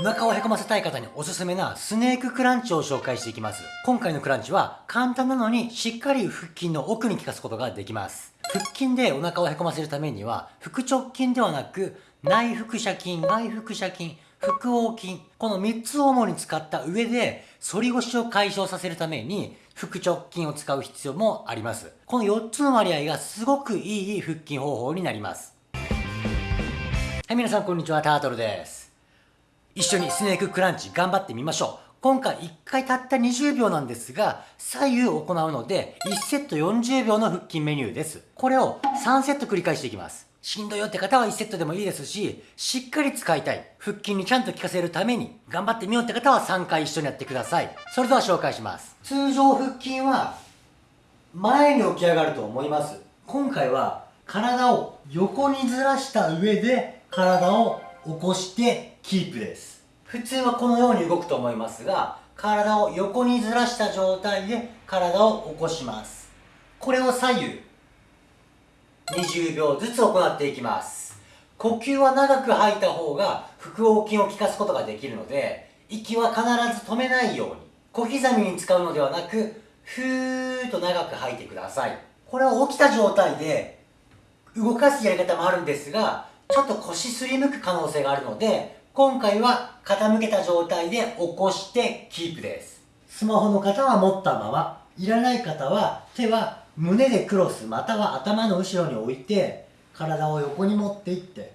お腹をへこませたい方におすすめなスネーククランチを紹介していきます。今回のクランチは簡単なのにしっかり腹筋の奥に効かすことができます。腹筋でお腹をへこませるためには腹直筋ではなく内腹斜筋、外腹斜筋、腹横筋、この3つを主に使った上で反り腰を解消させるために腹直筋を使う必要もあります。この4つの割合がすごくいい腹筋方法になります。はい、皆さんこんにちは、タートルです。一緒にスネーククランチ頑張ってみましょう。今回1回たった20秒なんですが、左右行うので、1セット40秒の腹筋メニューです。これを3セット繰り返していきます。しんどいよって方は1セットでもいいですし、しっかり使いたい。腹筋にちゃんと効かせるために、頑張ってみようって方は3回一緒にやってください。それでは紹介します。通常腹筋は、前に起き上がると思います。今回は、体を横にずらした上で、体を起こしてキープです。普通はこのように動くと思いますが体を横にずらした状態で体を起こします。これを左右20秒ずつ行っていきます。呼吸は長く吐いた方が腹横筋を効かすことができるので息は必ず止めないように小刻みに使うのではなくふーっと長く吐いてください。これを起きた状態で動かすやり方もあるんですがちょっと腰すりむく可能性があるので今回は傾けた状態で起こしてキープです。スマホの方は持ったまま、いらない方は手は胸でクロスまたは頭の後ろに置いて体を横に持っていって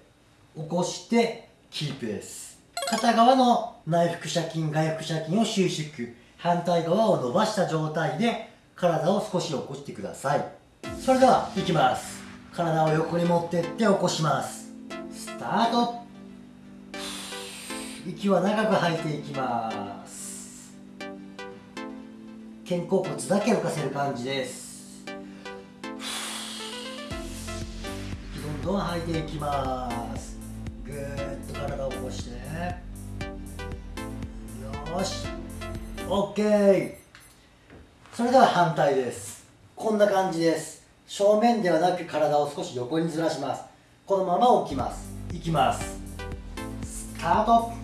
起こしてキープです。片側の内腹斜筋、外腹斜筋を収縮。反対側を伸ばした状態で体を少し起こしてください。それでは、いきます。体を横に持ってって起こします。スタート息は長く吐いていきます。肩甲骨だけ浮かせる感じです。どんどん吐いていきます。ぐーっと体を起こして。よし。OK それでは反対です。こんな感じです。正面ではなく体を少し横にずらします。このまま起きます。いきます。スタート。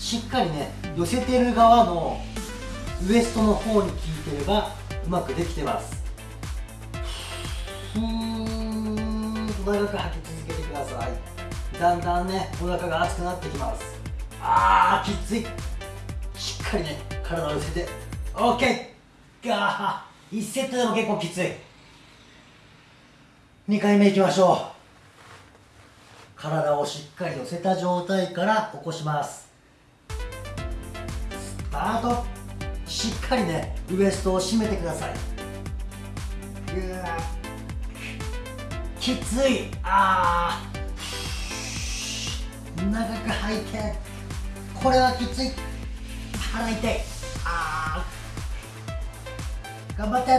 しっかりね寄せてる側のウエストの方に効いてればうまくできてます。ふーんと長く吐き続けてください。だんだんねお腹が熱くなってきます。あーきつい。しっかりね体を寄せて。OK ガー1セットでも結構きつい。2回目いきましょう。体をしっかり寄せた状態から起こします。あとしっかりねウエストを締めてください。きつい。あー。長く吐いて。これはきつい。腹痛い。あー。頑張って。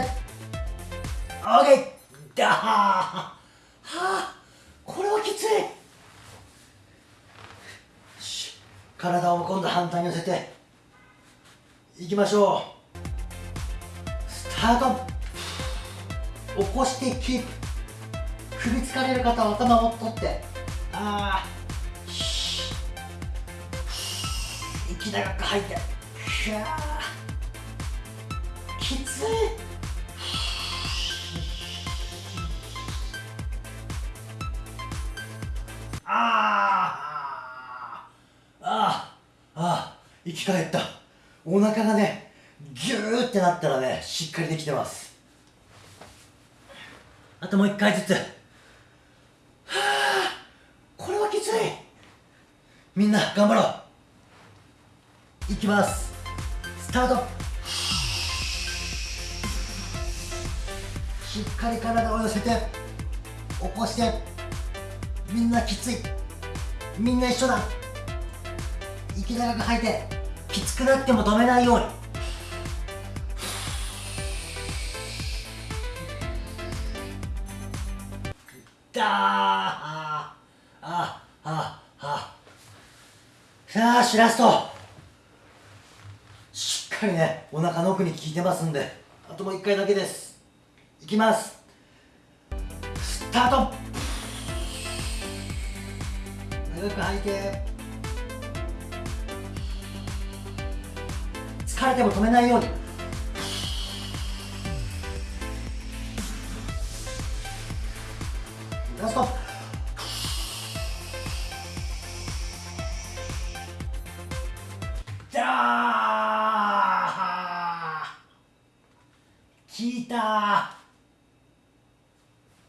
OK だはあ。これはきつい。体を今度反対に寄せて。いきましょう。スタート。起こしてキープ。首疲れる方は頭を取って。ああ息長く吐いて。きつい。ああああああ生き返った。お腹がねギューってなったらねしっかりできてます。あともう一回ずつ。はあこれはきつい。みんな頑張ろう。いきます。スタート。しっかり体を寄せて起こして。みんなきつい。みんな一緒だ。息長く吐いて。きつくなっても止めないように。だーああああ。さあしラストしっかりねお腹の奥に効いてますんであともう一回だけです。いきます。スタート。長く吐いて。れても止めないように。ラスト。じゃあ効いた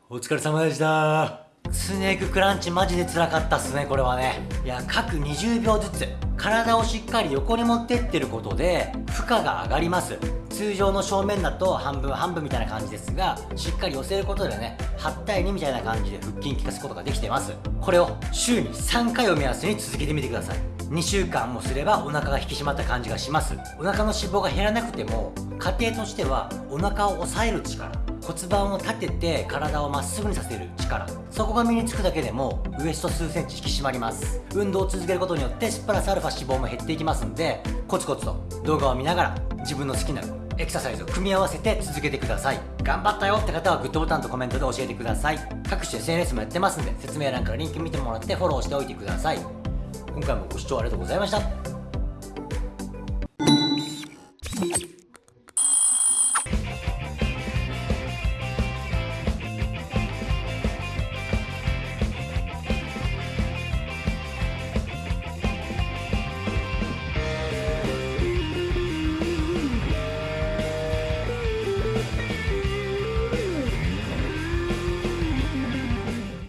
お疲れ様でしたスネーククランチマジで辛かったっすねこれはねいや各20秒ずつ体をしっかり横に持ってってることで負荷が上がります。通常の正面だと半分半分みたいな感じですがしっかり寄せることでね8対2みたいな感じで腹筋効かすことができてます。これを週に3回を目安に続けてみてください。2週間もすればお腹が引き締まった感じがします。お腹の脂肪が減らなくても過程としてはお腹を抑える力骨盤を立てて体をまっすぐにさせる力。そこが身につくだけでもウエスト数センチ引き締まります。運動を続けることによってプラスアルファ脂肪も減っていきますんでコツコツと動画を見ながら自分の好きなエクササイズを組み合わせて続けてください。頑張ったよって方はグッドボタンとコメントで教えてください。各種 SNS もやってますんで説明欄からリンク見てもらってフォローしておいてください。今回もご視聴ありがとうございました。